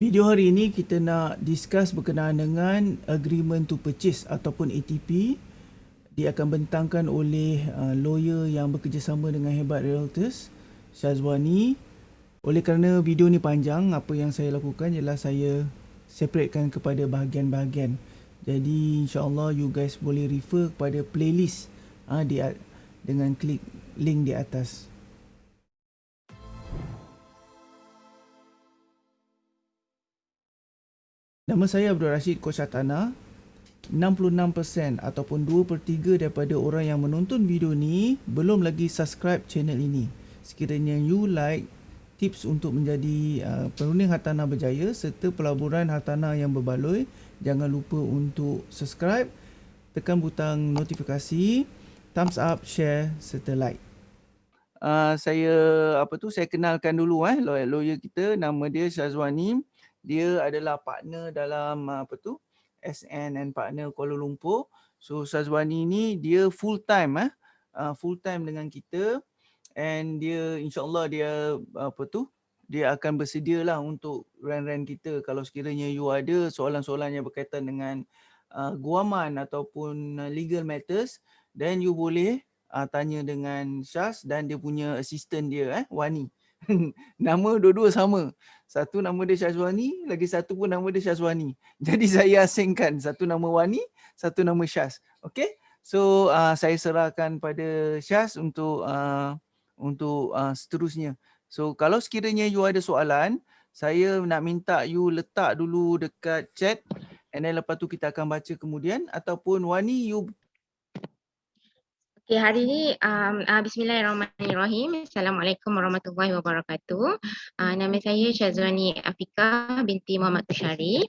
Video hari ini kita nak discuss berkenaan dengan agreement to purchase ataupun ATP. Dia akan bentangkan oleh uh, lawyer yang bekerjasama dengan Hebat Realtors, Syazwani. Oleh kerana video ni panjang, apa yang saya lakukan ialah saya separatekan kepada bahagian-bahagian. Jadi insyaAllah you guys boleh refer kepada playlist uh, di, dengan klik link di atas. Nama saya Abdul Rashid Koshatana. 66% ataupun 2 per 3 daripada orang yang menonton video ni belum lagi subscribe channel ini. Sekiranya you like tips untuk menjadi uh, perunding hartanah berjaya serta pelaburan hartanah yang berbaloi, jangan lupa untuk subscribe, tekan butang notifikasi, thumbs up, share serta like. Uh, saya apa tu saya kenalkan dulu eh lawyer, kita nama dia Syazwani dia adalah partner dalam apa tu SN and partner Kuala Lumpur. So Sazwani ni dia full time eh uh, full time dengan kita and dia insyaallah dia apa tu dia akan bersedia lah untuk run-run kita kalau sekiranya you ada soalan-soalan yang berkaitan dengan uh, guaman ataupun legal matters then you boleh uh, tanya dengan Syaz dan dia punya assistant dia eh Wani. nama dua-dua sama. Satu nama dia Syazwani, lagi satu pun nama dia Syazwani. Jadi saya asingkan satu nama Wani, satu nama Syaz. Okay? So uh, saya serahkan pada Syaz untuk uh, untuk uh, seterusnya. So kalau sekiranya you ada soalan, saya nak minta you letak dulu dekat chat and then lepas tu kita akan baca kemudian ataupun Wani you Okay, hari ini um, uh, Bismillahirrahmanirrahim. Assalamualaikum warahmatullahi wabarakatuh. Uh, nama saya Syazwani Afika binti Muhammad Tushari.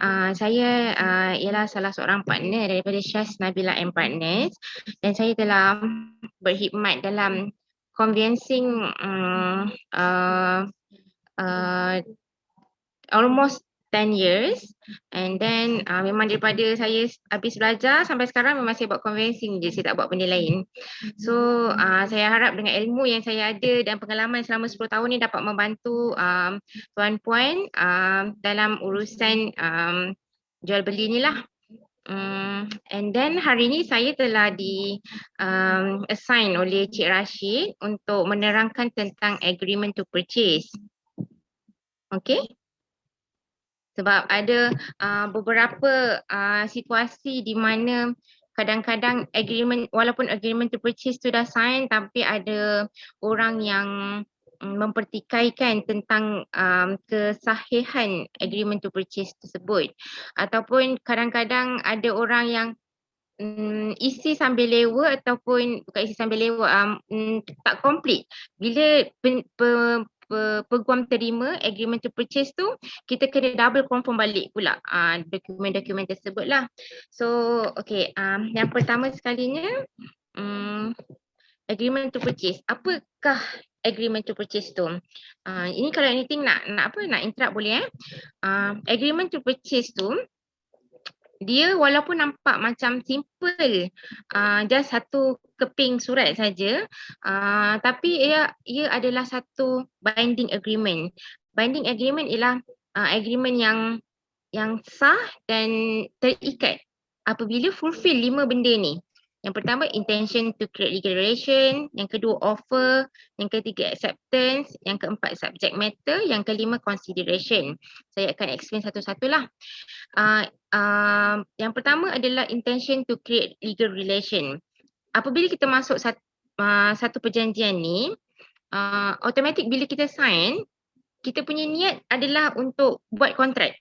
Uh, saya uh, ialah salah seorang partner daripada Syaz Nabila and Partners dan saya telah berkhidmat dalam convincing um, uh, uh, almost 10 years. And then uh, memang daripada saya habis belajar sampai sekarang memang saya buat convincing je saya tak buat benda lain. So uh, saya harap dengan ilmu yang saya ada dan pengalaman selama 10 tahun ni dapat membantu um, tuan-puan um, dalam urusan um, jual beli ni lah. Um, and then hari ni saya telah di um, assign oleh Cik Rashid untuk menerangkan tentang agreement to purchase. Okay sebab ada uh, beberapa uh, situasi di mana kadang-kadang agreement walaupun agreement to purchase tu dah sign tapi ada orang yang um, mempertikaikan tentang um, kesahihan agreement to purchase tersebut. Ataupun kadang-kadang ada orang yang um, isi sambil lewa ataupun bukan isi sambil lewa um, tak complete. Bila pen, pe, peguam terima agreement to purchase tu kita kena double confirm balik pula. Uh, dokumen-dokumen tersebut lah. So okay um, yang pertama sekalinya um, agreement to purchase. Apakah agreement to purchase tu? Uh, ini kalau anything nak nak apa nak interrupt boleh eh? Uh, agreement to purchase tu dia walaupun nampak macam simple uh, just satu keping surat saja uh, tapi ia ia adalah satu binding agreement binding agreement ialah uh, agreement yang yang sah dan terikat apabila fulfill lima benda ni yang pertama intention to create legal relation, yang kedua offer, yang ketiga acceptance, yang keempat subject matter, yang kelima consideration. Saya akan explain satu-satulah. Uh, uh, yang pertama adalah intention to create legal relation. Apabila kita masuk satu, uh, satu perjanjian ni, uh, automatic bila kita sign, kita punya niat adalah untuk buat kontrak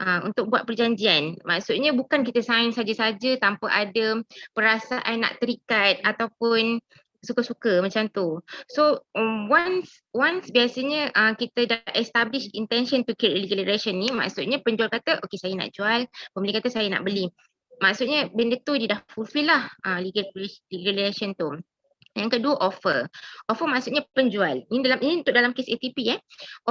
uh, untuk buat perjanjian. Maksudnya bukan kita sign saja-saja tanpa ada perasaan nak terikat ataupun suka-suka macam tu. So um, once once biasanya uh, kita dah establish intention to create legal relation ni maksudnya penjual kata okay saya nak jual, pembeli kata saya nak beli. Maksudnya benda tu dia dah fulfill lah uh, legal, legal relation tu. Yang kedua offer. Offer maksudnya penjual. Ini dalam ini untuk dalam kes ATP eh.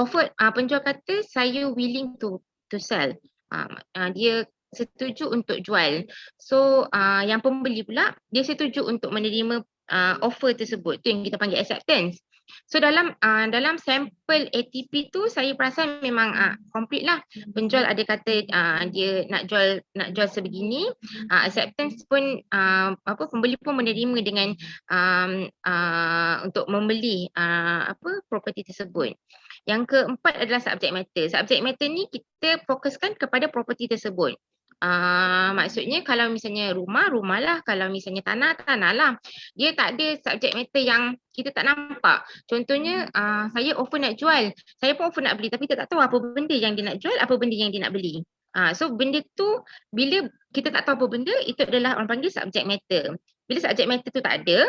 Offer uh, penjual kata saya willing to to sell. Uh, uh, dia setuju untuk jual. So uh, yang pembeli pula dia setuju untuk menerima uh, offer tersebut. Tu yang kita panggil acceptance. So dalam uh, dalam sampel ATP tu saya perasan memang uh, complete lah. Penjual ada kata uh, dia nak jual nak jual sebegini. Uh, acceptance pun uh, apa pembeli pun menerima dengan um, uh, untuk membeli uh, apa property tersebut. Yang keempat adalah subject matter. Subject matter ni kita fokuskan kepada property tersebut. Uh, maksudnya kalau misalnya rumah, rumah lah. Kalau misalnya tanah, tanah lah. Dia tak ada subject matter yang kita tak nampak. Contohnya uh, saya offer nak jual. Saya pun offer nak beli tapi kita tak tahu apa benda yang dia nak jual, apa benda yang dia nak beli. Uh, so benda tu bila kita tak tahu apa benda, itu adalah orang panggil subject matter. Bila subject matter tu tak ada,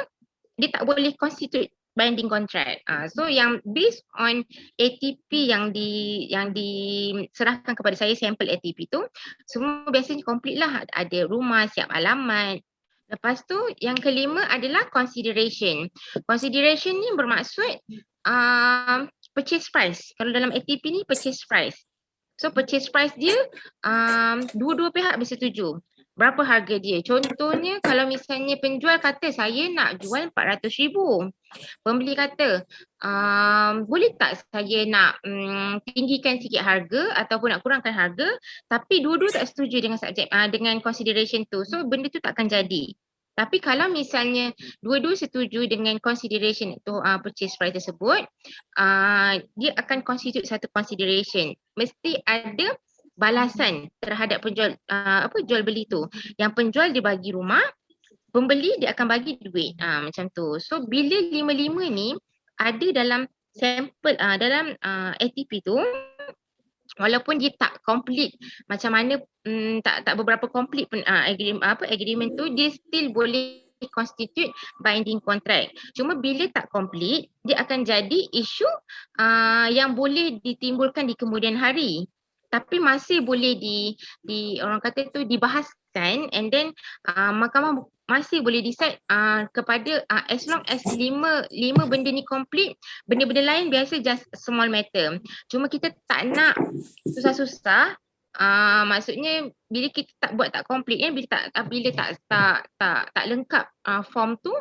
dia tak boleh constitute binding contract. Uh, so yang based on ATP yang di yang diserahkan kepada saya sampel ATP tu semua biasanya complete lah ada rumah siap alamat. Lepas tu yang kelima adalah consideration. Consideration ni bermaksud uh, purchase price. Kalau dalam ATP ni purchase price. So purchase price dia um, dua-dua pihak bersetuju berapa harga dia. Contohnya kalau misalnya penjual kata saya nak jual RM400,000. Pembeli kata um, boleh tak saya nak um, tinggikan sikit harga ataupun nak kurangkan harga tapi dua-dua tak setuju dengan subjek uh, dengan consideration tu. So benda tu tak akan jadi. Tapi kalau misalnya dua-dua setuju dengan consideration itu uh, purchase price tersebut, uh, dia akan constitute satu consideration. Mesti ada balasan terhadap penjual uh, apa jual beli tu. Yang penjual dia bagi rumah, pembeli dia akan bagi duit. uh, macam tu. So bila lima-lima ni ada dalam sampel uh, dalam uh, ATP tu walaupun dia tak complete macam mana um, tak tak beberapa complete pun uh, agreement apa agreement tu dia still boleh constitute binding contract. Cuma bila tak complete, dia akan jadi isu uh, yang boleh ditimbulkan di kemudian hari tapi masih boleh di di orang kata tu dibahaskan and then uh, mahkamah masih boleh decide uh, kepada uh, as long as lima lima benda ni complete benda-benda lain biasa just small matter. Cuma kita tak nak susah-susah Uh, maksudnya bila kita tak buat tak complete kan bila tak bila tak tak tak, tak lengkap uh, form tu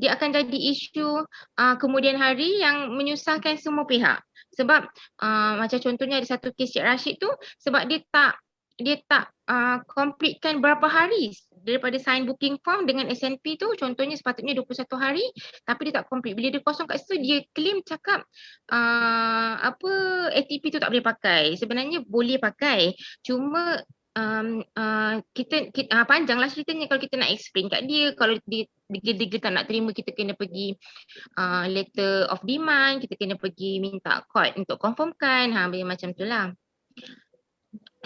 dia akan jadi isu uh, kemudian hari yang menyusahkan semua pihak. Sebab uh, macam contohnya ada satu kes Cik Rashid tu sebab dia tak dia tak uh, completekan berapa hari daripada sign booking form dengan SNP tu? Contohnya sepatutnya 21 hari tapi dia tak complete. Bila dia kosong kat situ dia claim cakap uh, apa ATP tu tak boleh pakai. Sebenarnya boleh pakai. Cuma um, uh, kita, kita uh, panjang lah ceritanya kalau kita nak explain kat dia. Kalau dia, dia, dia tak nak terima kita kena pergi uh, letter of demand kita kena pergi minta court untuk confirmkan. Ha macam tu lah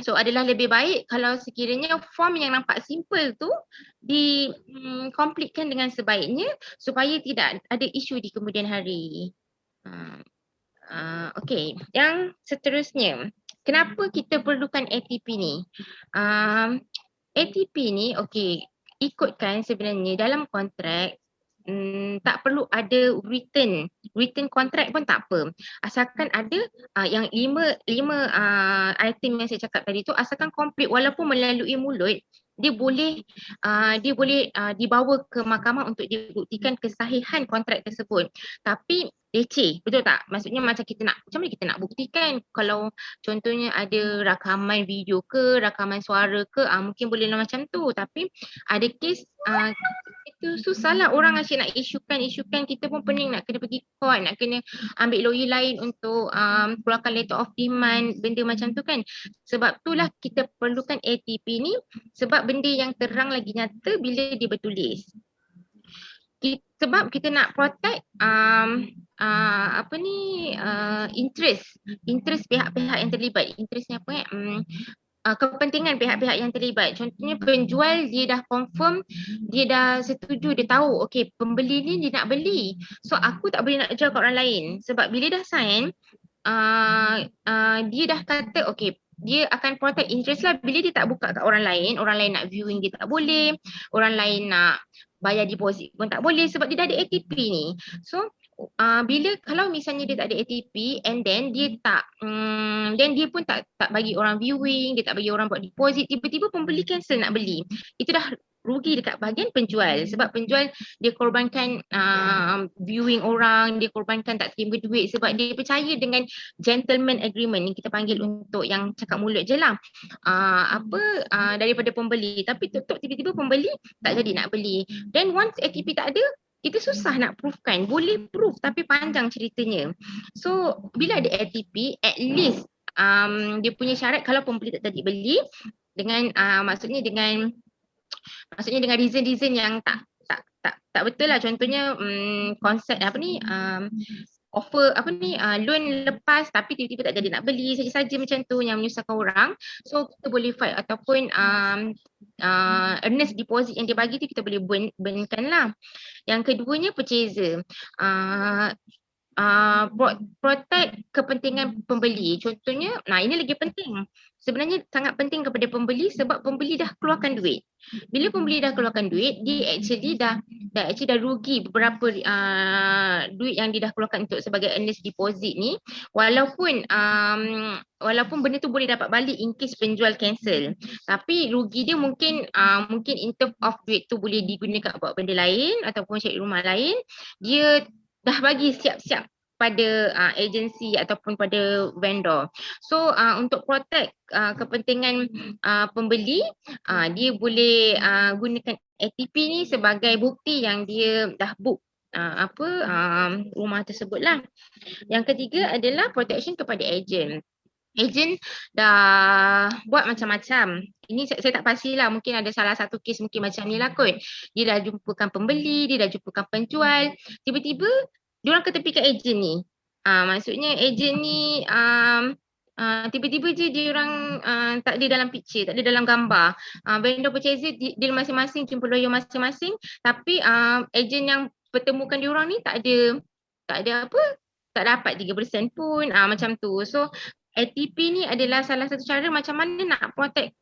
so adalah lebih baik kalau sekiranya form yang nampak simple tu di um, dengan sebaiknya supaya tidak ada isu di kemudian hari. Uh, uh, okay yang seterusnya kenapa kita perlukan ATP ni? Um, ATP ni okey ikutkan sebenarnya dalam kontrak um, tak perlu ada written. Written contract pun tak apa. Asalkan ada uh, yang lima lima uh, item yang saya cakap tadi tu asalkan complete walaupun melalui mulut dia boleh uh, dia boleh uh, dibawa ke mahkamah untuk dibuktikan kesahihan kontrak tersebut. Tapi leceh betul tak? Maksudnya macam kita nak macam mana kita nak buktikan? Kalau contohnya ada rakaman video ke rakaman suara ke uh, mungkin boleh lah macam tu. Tapi ada kes uh, itu susahlah orang asyik nak isukan isukan kita pun pening. Nak kena pergi court nak kena ambil lawyer lain untuk um, keluarkan letter of demand benda macam tu kan? Sebab itulah kita perlukan ATP ni sebab benda yang terang lagi nyata bila dia bertulis sebab kita nak protect um, uh, apa ni uh, interest interest pihak-pihak yang terlibat. Interest ni apa eh? Um, uh, kepentingan pihak-pihak yang terlibat. Contohnya penjual dia dah confirm dia dah setuju dia tahu okey pembeli ni dia nak beli. So aku tak boleh nak jual kat orang lain. Sebab bila dah sign uh, uh, dia dah kata okey dia akan protect interest lah. Bila dia tak buka kat orang lain, orang lain nak viewing dia tak boleh, orang lain nak bayar deposit pun tak boleh sebab dia dah ada ATP ni. So uh, bila kalau misalnya dia tak ada ATP and then dia tak um, then dia pun tak tak bagi orang viewing, dia tak bagi orang buat deposit, tiba-tiba pembeli cancel nak beli. Itu dah rugi dekat bahagian penjual. Sebab penjual dia korbankan uh, viewing orang, dia korbankan tak terima duit. Sebab dia percaya dengan gentleman agreement yang kita panggil untuk yang cakap mulut je lah. Uh, apa uh, daripada pembeli. Tapi tutup tiba-tiba pembeli tak jadi nak beli. Then once ATP tak ada itu susah nak proofkan. Boleh proof tapi panjang ceritanya. So bila ada ATP at least um, dia punya syarat kalau pembeli tak jadi beli dengan uh, maksudnya dengan maksudnya dengan reason-reason yang tak tak tak tak betul lah. Contohnya um, konsep apa ni um, offer apa ni uh, loan lepas tapi tiba-tiba tak jadi nak beli saja-saja macam tu yang menyusahkan orang. So kita boleh fight ataupun um, uh, earnest deposit yang dia bagi tu kita boleh burn, burnkan lah. Yang keduanya purchaser. Uh, uh, protect kepentingan pembeli contohnya nah ini lagi penting sebenarnya sangat penting kepada pembeli sebab pembeli dah keluarkan duit. Bila pembeli dah keluarkan duit, dia actually dah dah actually dah rugi beberapa uh, duit yang dia dah keluarkan untuk sebagai earnest deposit ni walaupun um, walaupun benda tu boleh dapat balik in case penjual cancel. Tapi rugi dia mungkin uh, mungkin in term of duit tu boleh digunakan buat benda lain ataupun cari rumah lain. Dia dah bagi siap-siap pada uh, agensi ataupun pada vendor. So uh, untuk protect uh, kepentingan uh, pembeli, uh, dia boleh uh, gunakan ATP ni sebagai bukti yang dia dah book uh, apa um, rumah tersebut lah. Yang ketiga adalah protection kepada agent. Agent dah buat macam-macam. Ini saya, saya tak pastilah mungkin ada salah satu kes mungkin macam ni lah kot. Dia dah jumpakan pembeli, dia dah jumpakan penjual. Tiba-tiba diorang ketepikan ejen ni. Uh, maksudnya ejen ni um, uh, tiba-tiba je diorang uh, tak ada dalam picture, tak ada dalam gambar. Uh, vendor purchaser di, dia masing-masing, jumpa lawyer masing-masing tapi uh, ejen yang pertemukan diorang ni tak ada tak ada apa tak dapat 3% pun uh, macam tu. So ATP ni adalah salah satu cara macam mana nak protect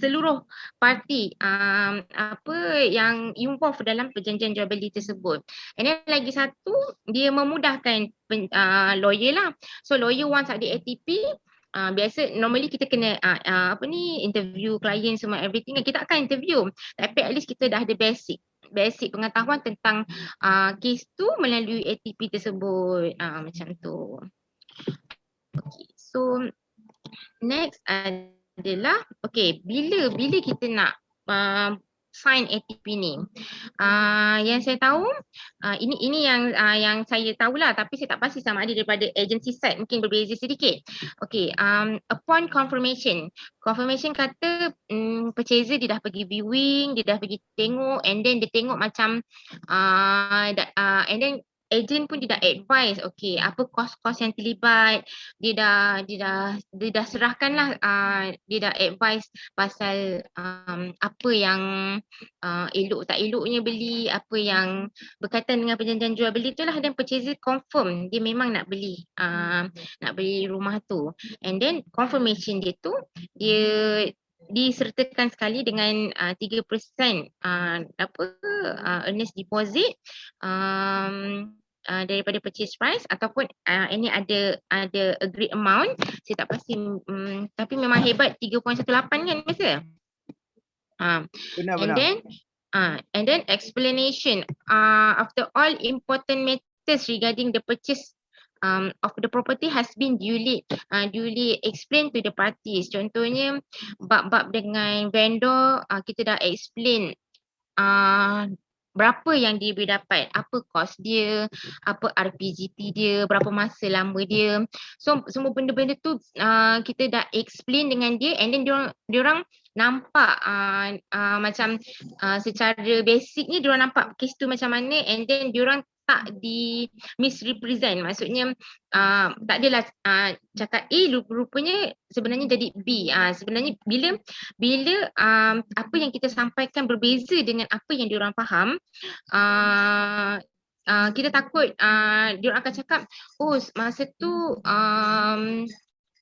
seluruh parti um, apa yang involved dalam perjanjian jual beli tersebut. And then lagi satu dia memudahkan pen, uh, lawyer lah. So lawyer once ada ATP uh, biasa normally kita kena uh, uh, apa ni interview klien semua everything kita akan interview tapi at least kita dah ada basic basic pengetahuan tentang uh, case tu melalui ATP tersebut uh, macam tu. Okay, so next adalah okay bila bila kita nak uh, sign ATP ni. Uh, yang saya tahu uh, ini ini yang uh, yang saya tahulah tapi saya tak pasti sama ada daripada agency side mungkin berbeza sedikit. Okay, um, upon confirmation. Confirmation kata um, purchaser dia dah pergi viewing, dia dah pergi tengok and then dia tengok macam uh, uh, and then agent pun dia dah advise okay apa kos-kos yang terlibat dia dah dia dah dia dah serahkan lah uh, dia dah advise pasal um, apa yang uh, elok tak eloknya beli apa yang berkaitan dengan perjanjian jual beli tu lah dan purchaser confirm dia memang nak beli uh, nak beli rumah tu. And then confirmation dia tu dia disertakan sekali dengan uh, 3% uh, apa uh, earnest deposit um, uh, daripada purchase price ataupun uh, ini ada ada agreed amount saya tak pasti um, tapi memang hebat 3.18 kan biasa uh, benar and then uh, and then explanation uh, after all important matters regarding the purchase um, of the property has been duly uh, duly explained to the parties. Contohnya bab-bab dengan vendor uh, kita dah explain uh, berapa yang dia boleh dapat, apa kos dia, apa RPGP dia, berapa masa lama dia. So semua benda-benda tu uh, kita dah explain dengan dia and then dia orang nampak uh, uh, macam uh, secara basic ni dia orang nampak kes tu macam mana and then dia orang tak di misrepresent. Maksudnya uh, tak adalah uh, cakap A rupanya sebenarnya jadi B. Uh, sebenarnya bila bila um, apa yang kita sampaikan berbeza dengan apa yang diorang faham uh, uh, kita takut uh, diorang akan cakap oh masa tu um,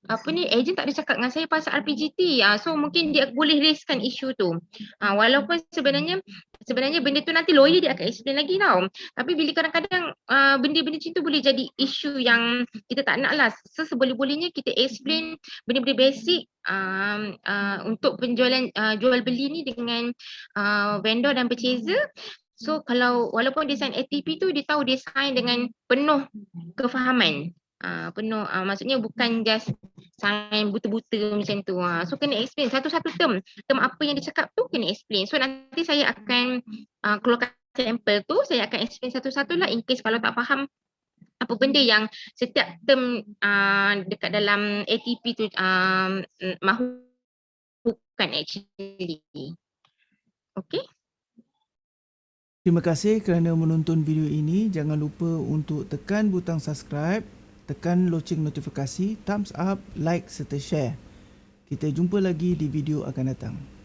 apa ni ejen tak ada cakap dengan saya pasal RPGT uh, so mungkin dia boleh raiskan isu tu. Uh, walaupun sebenarnya sebenarnya benda tu nanti lawyer dia akan explain lagi tau. Tapi bila kadang-kadang uh, benda-benda macam tu boleh jadi isu yang kita tak nak lah. So seboleh-bolehnya kita explain benda-benda basic uh, uh, untuk penjualan uh, jual beli ni dengan uh, vendor dan purchaser. So kalau walaupun dia sign ATP tu dia tahu dia sign dengan penuh kefahaman uh, penuh. Uh, maksudnya bukan just sign buta-buta macam tu. Uh. so kena explain. Satu-satu term. Term apa yang dia cakap tu kena explain. So nanti saya akan uh, keluarkan sampel tu. Saya akan explain satu-satu lah in case kalau tak faham apa benda yang setiap term uh, dekat dalam ATP tu um, mahukan actually. Okay? Terima kasih kerana menonton video ini. Jangan lupa untuk tekan butang subscribe tekan loceng notifikasi, thumbs up, like serta share. Kita jumpa lagi di video akan datang.